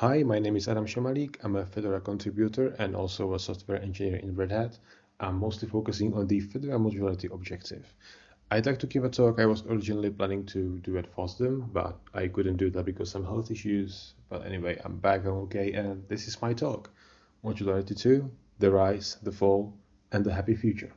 Hi, my name is Adam Samalik. I'm a Fedora contributor and also a software engineer in Red Hat. I'm mostly focusing on the Fedora modularity objective. I'd like to give a talk I was originally planning to do at FOSDEM, but I couldn't do that because some health issues. But anyway, I'm back, I'm okay, and this is my talk. Modularity 2, the rise, the fall, and the happy future.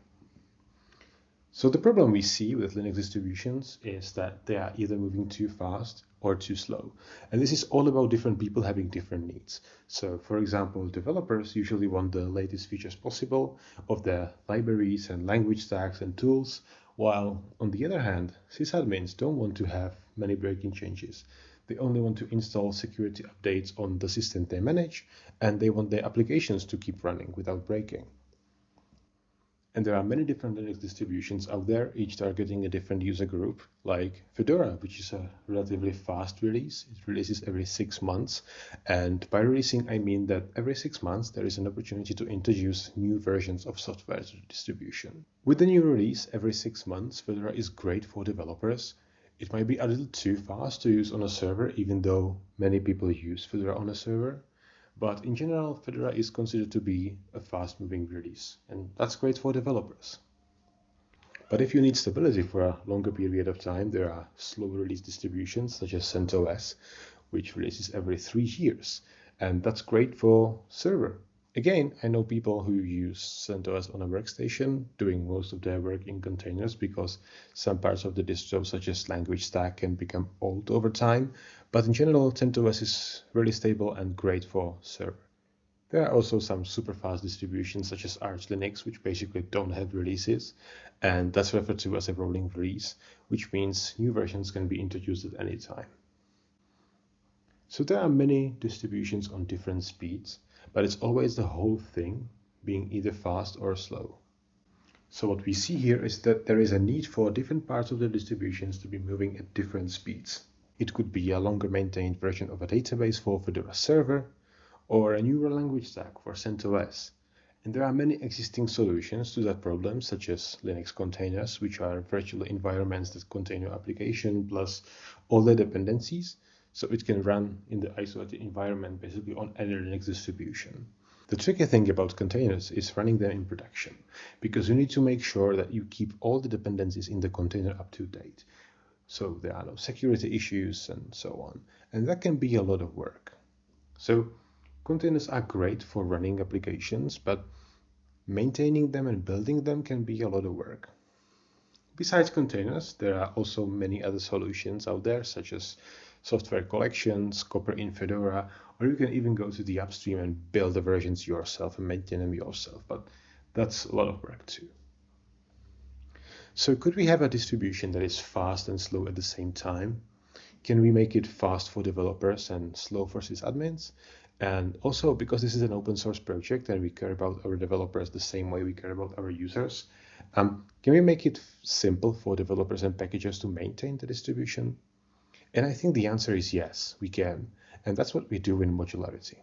So the problem we see with Linux distributions is that they are either moving too fast or too slow. And this is all about different people having different needs. So for example, developers usually want the latest features possible of their libraries and language stacks and tools, while on the other hand, sysadmins don't want to have many breaking changes. They only want to install security updates on the system they manage, and they want their applications to keep running without breaking. And there are many different Linux distributions out there, each targeting a different user group, like Fedora, which is a relatively fast release. It releases every six months. And by releasing, I mean that every six months there is an opportunity to introduce new versions of software to the distribution. With the new release every six months, Fedora is great for developers. It might be a little too fast to use on a server, even though many people use Fedora on a server. But in general, Fedora is considered to be a fast-moving release, and that's great for developers. But if you need stability for a longer period of time, there are slow release distributions such as CentOS, which releases every three years, and that's great for server Again, I know people who use CentOS on a workstation, doing most of their work in containers because some parts of the distro, such as language stack, can become old over time. But in general, CentOS is really stable and great for server. There are also some super fast distributions such as Arch Linux, which basically don't have releases, and that's referred to as a rolling release, which means new versions can be introduced at any time. So there are many distributions on different speeds, but it's always the whole thing being either fast or slow. So what we see here is that there is a need for different parts of the distributions to be moving at different speeds. It could be a longer maintained version of a database for Fedora server, or a newer language stack for CentOS. And there are many existing solutions to that problem, such as Linux containers, which are virtual environments that contain your application plus all the dependencies, so it can run in the isolated environment basically on any Linux distribution. The tricky thing about containers is running them in production, because you need to make sure that you keep all the dependencies in the container up to date. So there are no security issues and so on. And that can be a lot of work. So containers are great for running applications, but maintaining them and building them can be a lot of work. Besides containers, there are also many other solutions out there, such as software collections, Copr in Fedora, or you can even go to the upstream and build the versions yourself and maintain them yourself, but that's a lot of work too. So could we have a distribution that is fast and slow at the same time? Can we make it fast for developers and slow for sysadmins? And also, because this is an open source project and we care about our developers the same way we care about our users, um, can we make it simple for developers and packagers to maintain the distribution? And I think the answer is yes, we can. And that's what we do in modularity.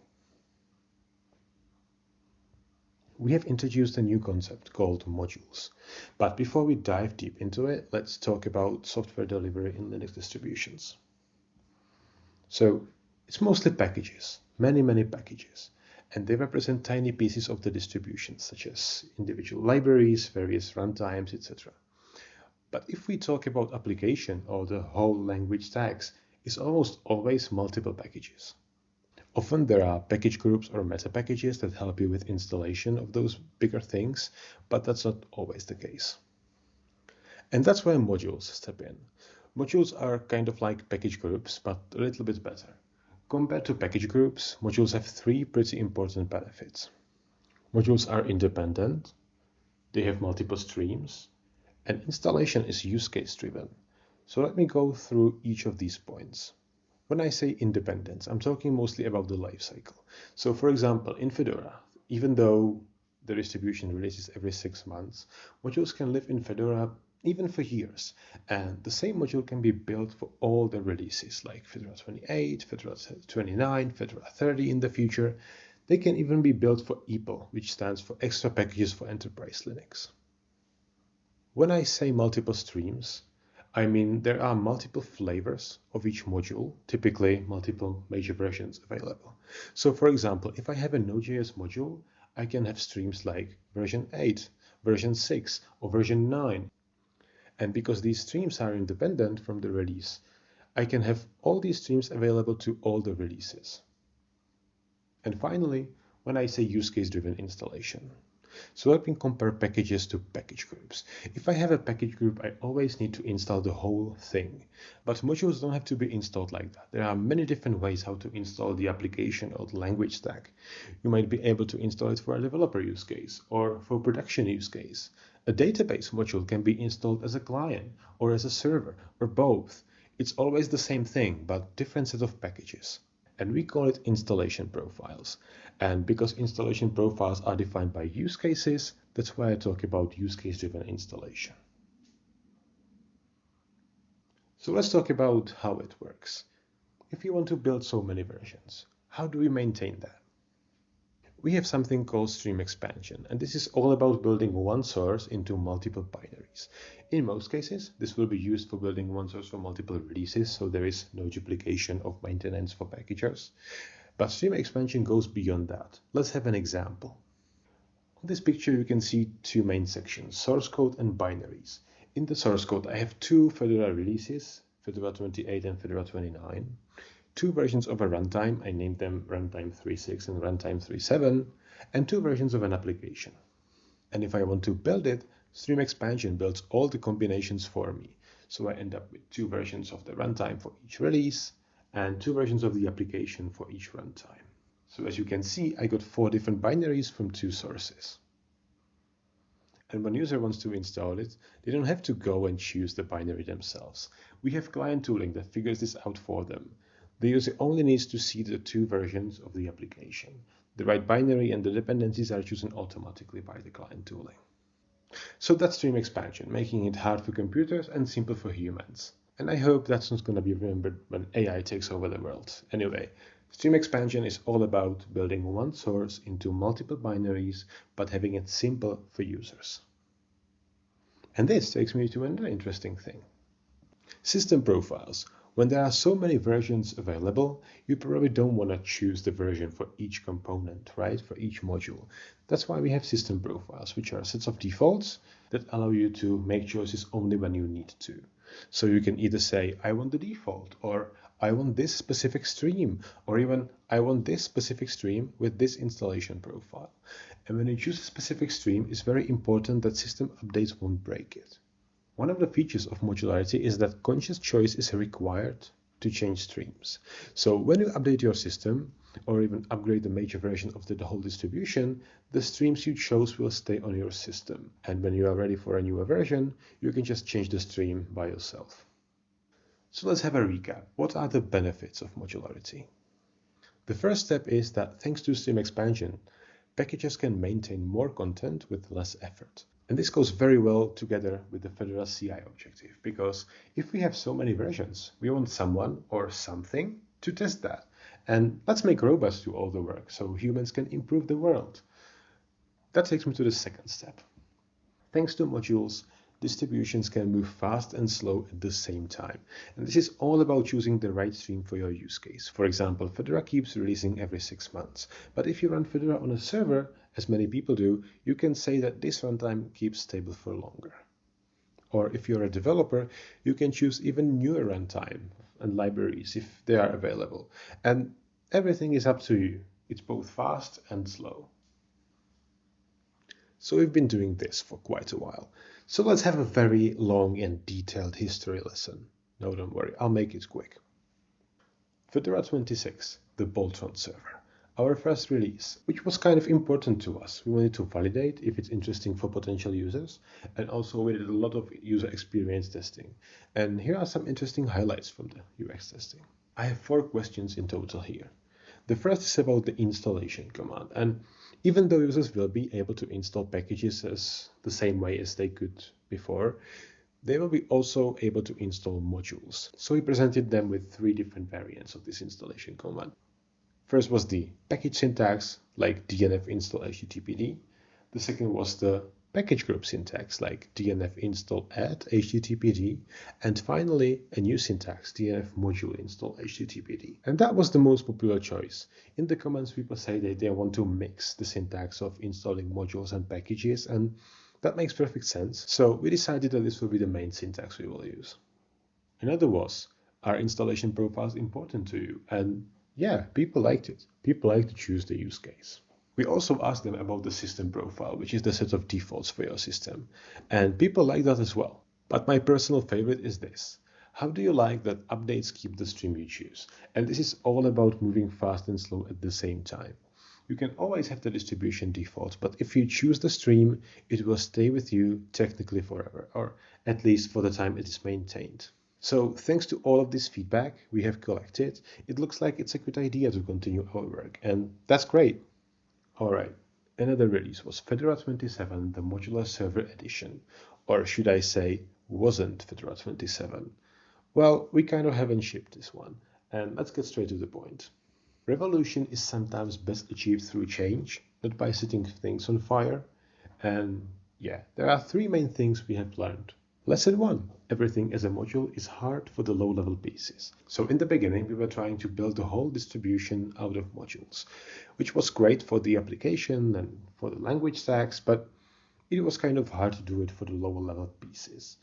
We have introduced a new concept called modules. But before we dive deep into it, let's talk about software delivery in Linux distributions. So it's mostly packages, many, many packages. And they represent tiny pieces of the distribution, such as individual libraries, various runtimes, etc. But if we talk about application or the whole language stacks, it's almost always multiple packages. Often there are package groups or meta packages that help you with installation of those bigger things, but that's not always the case. And that's where modules step in. Modules are kind of like package groups, but a little bit better. Compared to package groups, modules have three pretty important benefits. Modules are independent, they have multiple streams, and installation is use case driven. So let me go through each of these points. When I say independence, I'm talking mostly about the lifecycle. So for example, in Fedora, even though the distribution releases every six months, modules can live in Fedora even for years. And the same module can be built for all the releases like Fedora 28, Fedora 29, Fedora 30 in the future. They can even be built for EPEL, which stands for Extra Packages for Enterprise Linux. When I say multiple streams, I mean, there are multiple flavors of each module, typically multiple major versions available. So for example, if I have a Node.js module, I can have streams like version 8, version 6, or version 9. And because these streams are independent from the release, I can have all these streams available to all the releases. And finally, when I say use case driven installation, so let me compare packages to package groups. If I have a package group, I always need to install the whole thing. But modules don't have to be installed like that. There are many different ways how to install the application or the language stack. You might be able to install it for a developer use case or for production use case. A database module can be installed as a client or as a server or both. It's always the same thing, but different set of packages and we call it installation profiles. And because installation profiles are defined by use cases, that's why I talk about use case driven installation. So let's talk about how it works. If you want to build so many versions, how do we maintain that? we have something called stream expansion, and this is all about building one source into multiple binaries. In most cases, this will be used for building one source for multiple releases, so there is no duplication of maintenance for packagers. But stream expansion goes beyond that. Let's have an example. On this picture, you can see two main sections, source code and binaries. In the source code, I have two Fedora releases, Fedora 28 and Fedora 29 two versions of a runtime, I named them runtime 3.6 and runtime 3.7, and two versions of an application. And if I want to build it, Stream Expansion builds all the combinations for me. So I end up with two versions of the runtime for each release and two versions of the application for each runtime. So as you can see, I got four different binaries from two sources. And when user wants to install it, they don't have to go and choose the binary themselves. We have client tooling that figures this out for them. The user only needs to see the two versions of the application. The right binary and the dependencies are chosen automatically by the client tooling. So that's stream expansion, making it hard for computers and simple for humans. And I hope that's not going to be remembered when AI takes over the world. Anyway, stream expansion is all about building one source into multiple binaries, but having it simple for users. And this takes me to another interesting thing. System profiles when there are so many versions available, you probably don't want to choose the version for each component, right? For each module. That's why we have system profiles, which are sets of defaults that allow you to make choices only when you need to. So you can either say, I want the default, or I want this specific stream, or even I want this specific stream with this installation profile. And when you choose a specific stream, it's very important that system updates won't break it. One of the features of modularity is that conscious choice is required to change streams. So when you update your system, or even upgrade the major version of the whole distribution, the streams you chose will stay on your system. And when you are ready for a newer version, you can just change the stream by yourself. So let's have a recap. What are the benefits of modularity? The first step is that thanks to stream expansion, packages can maintain more content with less effort. And this goes very well together with the Fedora CI objective, because if we have so many versions, we want someone or something to test that. And let's make robots do all the work so humans can improve the world. That takes me to the second step. Thanks to modules, distributions can move fast and slow at the same time. And this is all about choosing the right stream for your use case. For example, Fedora keeps releasing every six months. But if you run Fedora on a server, as many people do, you can say that this runtime keeps stable for longer. Or if you're a developer, you can choose even newer runtime and libraries if they are available. And everything is up to you. It's both fast and slow. So we've been doing this for quite a while. So let's have a very long and detailed history lesson. No, don't worry, I'll make it quick. Fedora 26, the Boltron server. Our first release, which was kind of important to us. We wanted to validate if it's interesting for potential users, and also we did a lot of user experience testing. And here are some interesting highlights from the UX testing. I have four questions in total here. The first is about the installation command, and even though users will be able to install packages as the same way as they could before, they will be also able to install modules. So we presented them with three different variants of this installation command. First was the package syntax, like dnf install httpd. The second was the package group syntax like dnf install add httpd, and finally a new syntax dnf module install httpd. And that was the most popular choice. In the comments people say that they want to mix the syntax of installing modules and packages and that makes perfect sense. So we decided that this will be the main syntax we will use. Another was, are installation profiles important to you? And yeah, people liked it. People like to choose the use case. We also asked them about the system profile, which is the set of defaults for your system. And people like that as well. But my personal favorite is this. How do you like that updates keep the stream you choose? And this is all about moving fast and slow at the same time. You can always have the distribution default, but if you choose the stream, it will stay with you technically forever, or at least for the time it is maintained. So thanks to all of this feedback we have collected, it looks like it's a good idea to continue our work, and that's great. Alright, another release was Fedora 27, the Modular Server Edition, or should I say, wasn't Fedora 27. Well, we kind of haven't shipped this one, and let's get straight to the point. Revolution is sometimes best achieved through change, not by setting things on fire, and yeah, there are three main things we have learned. Lesson 1. Everything as a module is hard for the low-level pieces. So in the beginning we were trying to build the whole distribution out of modules, which was great for the application and for the language stacks, but it was kind of hard to do it for the lower level pieces.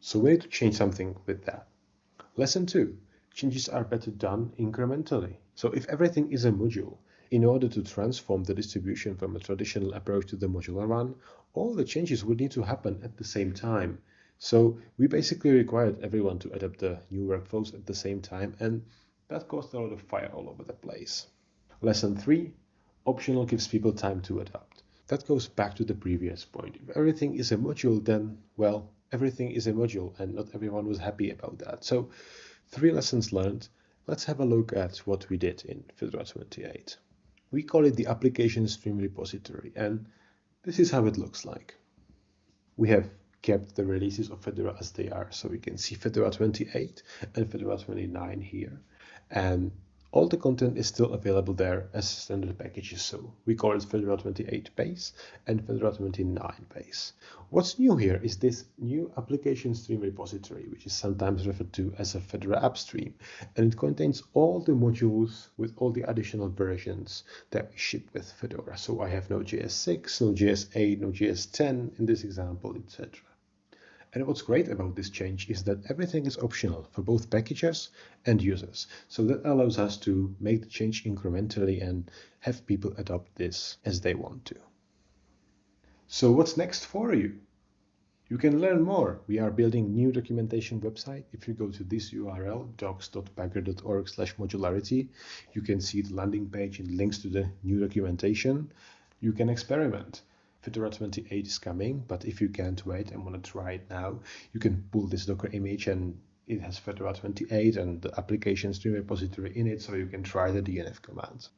So we need to change something with that. Lesson 2. Changes are better done incrementally. So if everything is a module, in order to transform the distribution from a traditional approach to the modular one, all the changes would need to happen at the same time so we basically required everyone to adapt the new workflows at the same time, and that caused a lot of fire all over the place. Lesson 3 Optional gives people time to adapt. That goes back to the previous point. If everything is a module, then, well, everything is a module, and not everyone was happy about that. So, three lessons learned. Let's have a look at what we did in Fedora 28. We call it the application stream repository, and this is how it looks like. We have kept the releases of Fedora as they are. So we can see Fedora 28 and Fedora 29 here. And all the content is still available there as standard packages. So we call it Fedora 28 base and Fedora 29 base. What's new here is this new application stream repository, which is sometimes referred to as a Fedora app stream. And it contains all the modules with all the additional versions that we ship with Fedora. So I have no Node.js 6, no Node.js 8, no Node.js 10 in this example, etc. And what's great about this change is that everything is optional for both packages and users. So that allows us to make the change incrementally and have people adopt this as they want to. So what's next for you? You can learn more. We are building new documentation website. If you go to this URL, docs.pagure.org slash modularity, you can see the landing page and links to the new documentation. You can experiment. Fedora 28 is coming, but if you can't wait and want to try it now, you can pull this Docker image and it has Fedora 28 and the application stream repository in it, so you can try the DNF commands.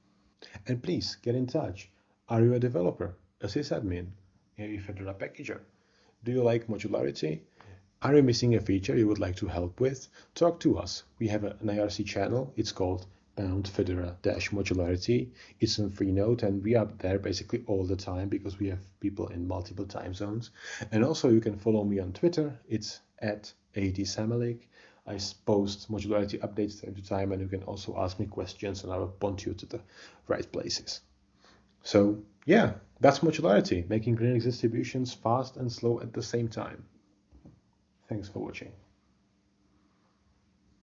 And please get in touch. Are you a developer, a sysadmin, a Fedora packager? Do you like modularity? Are you missing a feature you would like to help with? Talk to us. We have an IRC channel. It's called pound fedora dash modularity it's on freenode and we are there basically all the time because we have people in multiple time zones. And also you can follow me on twitter. It's at adsamalik i post modularity updates time to time and you can also ask me questions and i will point you to the right places. So yeah that's modularity making linux distributions fast and slow at the same time. Thanks for watching